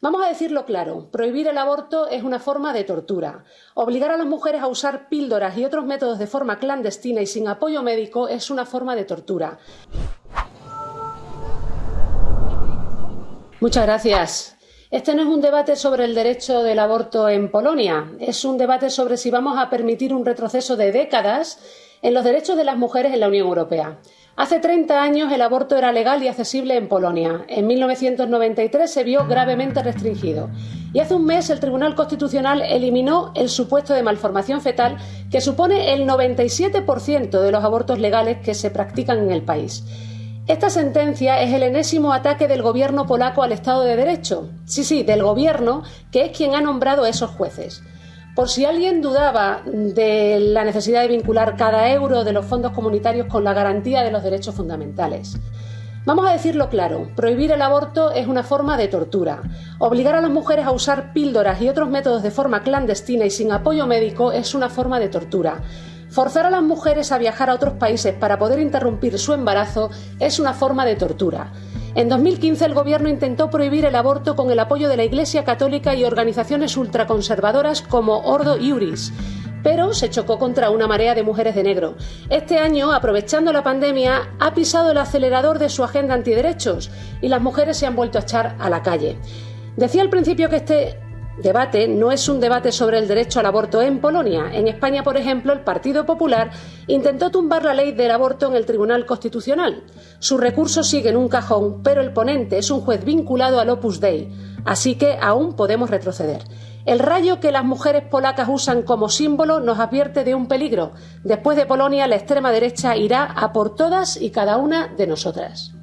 Vamos a decirlo claro, prohibir el aborto es una forma de tortura. Obligar a las mujeres a usar píldoras y otros métodos de forma clandestina y sin apoyo médico es una forma de tortura. Muchas gracias. Este no es un debate sobre el derecho del aborto en Polonia, es un debate sobre si vamos a permitir un retroceso de décadas en los derechos de las mujeres en la Unión Europea. Hace 30 años el aborto era legal y accesible en Polonia. En 1993 se vio gravemente restringido. Y hace un mes el Tribunal Constitucional eliminó el supuesto de malformación fetal que supone el 97% de los abortos legales que se practican en el país. Esta sentencia es el enésimo ataque del gobierno polaco al Estado de Derecho. Sí, sí, del gobierno, que es quien ha nombrado a esos jueces. Por si alguien dudaba de la necesidad de vincular cada euro de los fondos comunitarios con la garantía de los derechos fundamentales. Vamos a decirlo claro, prohibir el aborto es una forma de tortura. Obligar a las mujeres a usar píldoras y otros métodos de forma clandestina y sin apoyo médico es una forma de tortura. Forzar a las mujeres a viajar a otros países para poder interrumpir su embarazo es una forma de tortura. En 2015 el gobierno intentó prohibir el aborto con el apoyo de la Iglesia Católica y organizaciones ultraconservadoras como Ordo Iuris, pero se chocó contra una marea de mujeres de negro. Este año, aprovechando la pandemia, ha pisado el acelerador de su agenda antiderechos y las mujeres se han vuelto a echar a la calle. Decía al principio que este debate no es un debate sobre el derecho al aborto en Polonia. En España, por ejemplo, el Partido Popular intentó tumbar la ley del aborto en el Tribunal Constitucional. Su recurso sigue en un cajón, pero el ponente es un juez vinculado al Opus Dei, así que aún podemos retroceder. El rayo que las mujeres polacas usan como símbolo nos advierte de un peligro. Después de Polonia, la extrema derecha irá a por todas y cada una de nosotras.